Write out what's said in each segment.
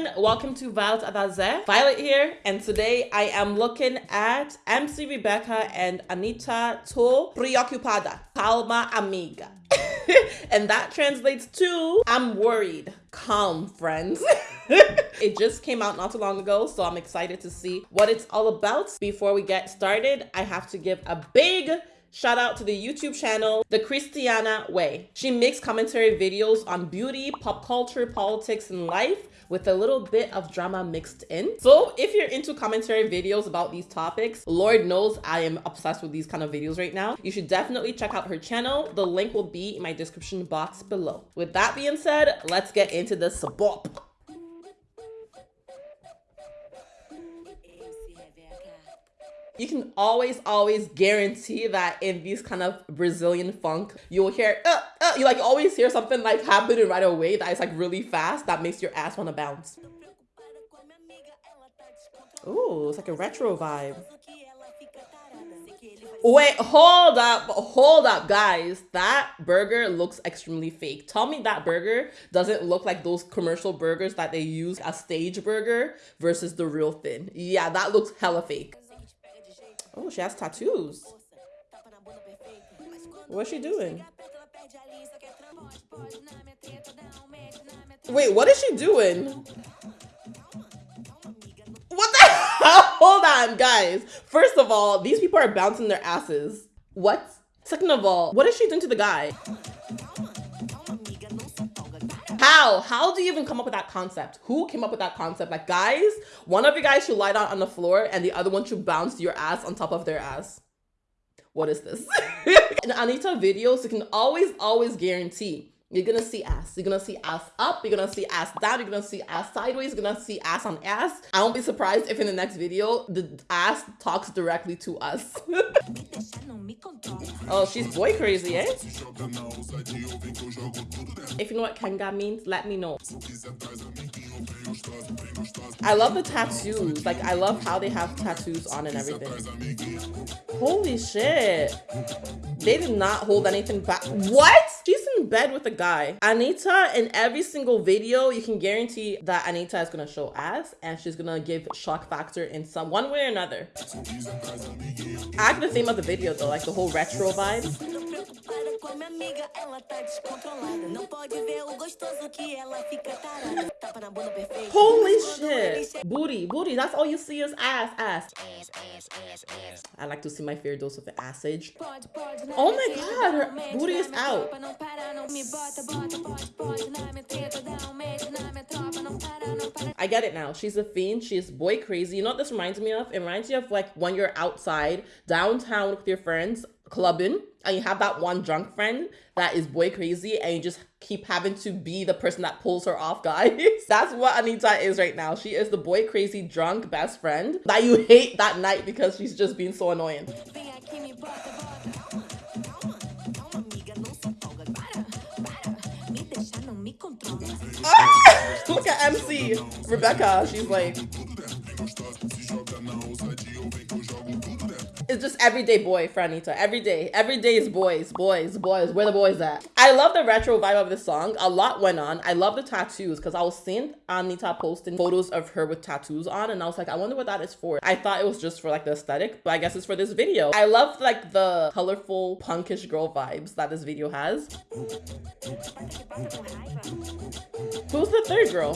everyone, welcome to Violet Adaze. Violet here, and today I am looking at MC Rebecca and Anitta To Preocupada, Calma Amiga. and that translates to I'm worried. Calm, friends. it just came out not too long ago, so I'm excited to see what it's all about. Before we get started, I have to give a big Shout out to the YouTube channel, The Christiana Way. She makes commentary videos on beauty, pop culture, politics, and life with a little bit of drama mixed in. So if you're into commentary videos about these topics, Lord knows I am obsessed with these kind of videos right now. You should definitely check out her channel. The link will be in my description box below. With that being said, let's get into the sabop. You can always, always guarantee that in these kind of Brazilian funk, you'll hear, uh, uh, you like always hear something like happening right away that is like really fast that makes your ass want to bounce. Ooh, it's like a retro vibe. Wait, hold up, hold up, guys. That burger looks extremely fake. Tell me that burger doesn't look like those commercial burgers that they use a stage burger versus the real thing. Yeah, that looks hella fake. Oh, she has tattoos. What's she doing? Wait, what is she doing? What the hell? Hold on, guys. First of all, these people are bouncing their asses. What? Second of all, what is she doing to the guy? How? How do you even come up with that concept? Who came up with that concept? Like, guys, one of you guys should lie down on the floor and the other one should bounce your ass on top of their ass. What is this? In Anitta videos, you can always, always guarantee you're gonna see ass. You're gonna see ass up. You're gonna see ass down. You're gonna see ass sideways. You're gonna see ass on ass. I won't be surprised if in the next video, the ass talks directly to us. oh, she's boy crazy, eh? If you know what Kenga means, let me know. I love the tattoos. Like, I love how they have tattoos on and everything. Holy shit. They did not hold anything back. What? She's bed with a guy. Anitta, in every single video, you can guarantee that Anitta is gonna show ass and she's gonna give shock factor in some one way or another. I like the theme of the video though, like the whole retro vibe. Holy shit. Booty, booty. That's all you see is ass, ass. I like to see my fair dose of acid. Oh my god, her booty is out. I get it now. She's a fiend. She's boy crazy. You know what this reminds me of? It reminds me of like when you're outside downtown with your friends clubbing and you have that one drunk friend that is boy crazy and you just keep having to be the person that pulls her off guys. That's what Anitta is right now. She is the boy crazy drunk best friend that you hate that night because she's just being so annoying. Look at mc rebecca. She's like everyday boy for Anitta. Every day. Every day is boys, boys, boys. Where the boys at? I love the retro vibe of this song. A lot went on. I love the tattoos because I was seeing Anitta posting photos of her with tattoos on and I was like, I wonder what that is for. I thought it was just for like the aesthetic, but I guess it's for this video. I love like the colorful punkish girl vibes that this video has. Who's the third girl?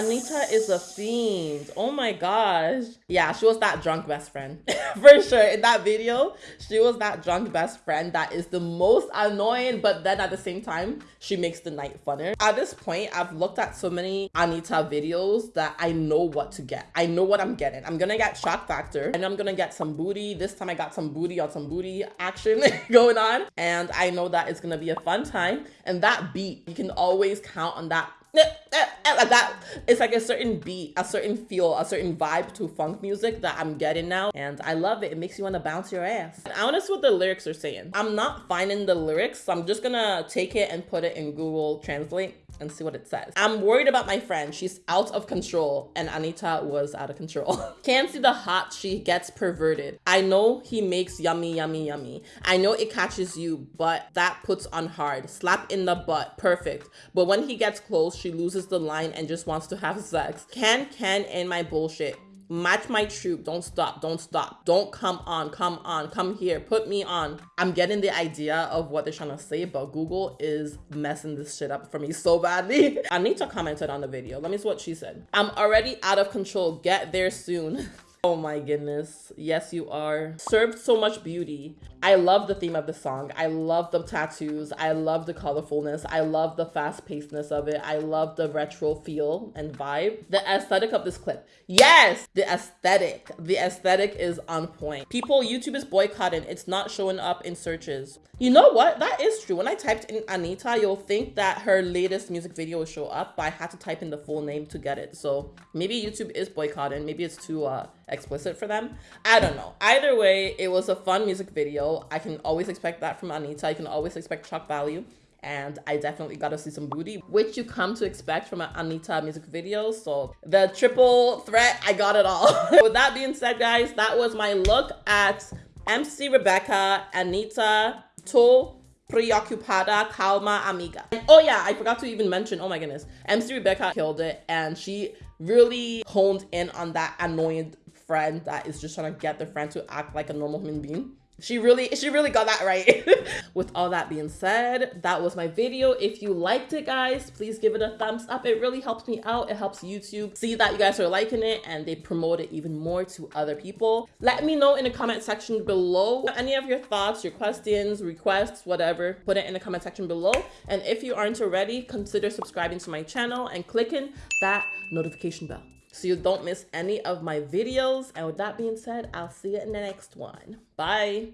Anitta is a fiend. Oh my gosh. Yeah, she was that drunk best friend. For sure. In that video, she was that drunk best friend that is the most annoying, but then at the same time, she makes the night funner. At this point, I've looked at so many Anitta videos that I know what to get. I know what I'm getting. I'm gonna get shock factor and I'm gonna get some booty. This time I got some booty on some booty action going on. And I know that it's gonna be a fun time. And that beat, you can always count on that Uh, uh, like that. It's like a certain beat, a certain feel, a certain vibe to funk music that I'm getting now. And I love it. It makes you want to bounce your ass. I want to see what the lyrics are saying. I'm not finding the lyrics. So I'm just gonna take it and put it in Google Translate and see what it says. I'm worried about my friend. She's out of control and Anitta was out of control. Can't see the hot she gets perverted. I know he makes yummy, yummy, yummy. I know it catches you, but that puts on hard. Slap in the butt. Perfect. But when he gets close, she loses the line and just wants to have sex. Can, can, in my bullshit match my troop. Don't stop. Don't stop. Don't come on. Come on. Come here. Put me on. I'm getting the idea of what they're trying to say but google is messing this shit up for me so badly. Anitta commented on the video. Let me see what she said. I'm already out of control. Get there soon Oh my goodness. Yes, you are. Served so much beauty. I love the theme of the song. I love the tattoos. I love the colorfulness. I love the fast pacedness of it. I love the retro feel and vibe. The aesthetic of this clip. Yes, the aesthetic. The aesthetic is on point. People, YouTube is boycotting. It's not showing up in searches. You know what? That is true. When I typed in Anitta, you'll think that her latest music video will show up, but I had to type in the full name to get it. So maybe YouTube is boycotting. Maybe it's too uh, explicit for them. I don't know. Either way, it was a fun music video. I can always expect that from Anitta. I can always expect shock value. And I definitely got to see some booty, which you come to expect from an Anitta music video. So the triple threat, I got it all. With that being said, guys, that was my look at MC Rebecca, Anitta, To preocupada, calma, amiga. And, oh yeah, I forgot to even mention, oh my goodness, MC Rebecca killed it and she really honed in on that annoyed friend that is just trying to get the friend to act like a normal human being. She really, she really got that right. With all that being said, that was my video. If you liked it, guys, please give it a thumbs up. It really helps me out. It helps YouTube see that you guys are liking it and they promote it even more to other people. Let me know in the comment section below any of your thoughts, your questions, requests, whatever. Put it in the comment section below. And if you aren't already, consider subscribing to my channel and clicking that notification bell so you don't miss any of my videos. And with that being said, I'll see you in the next one. Bye.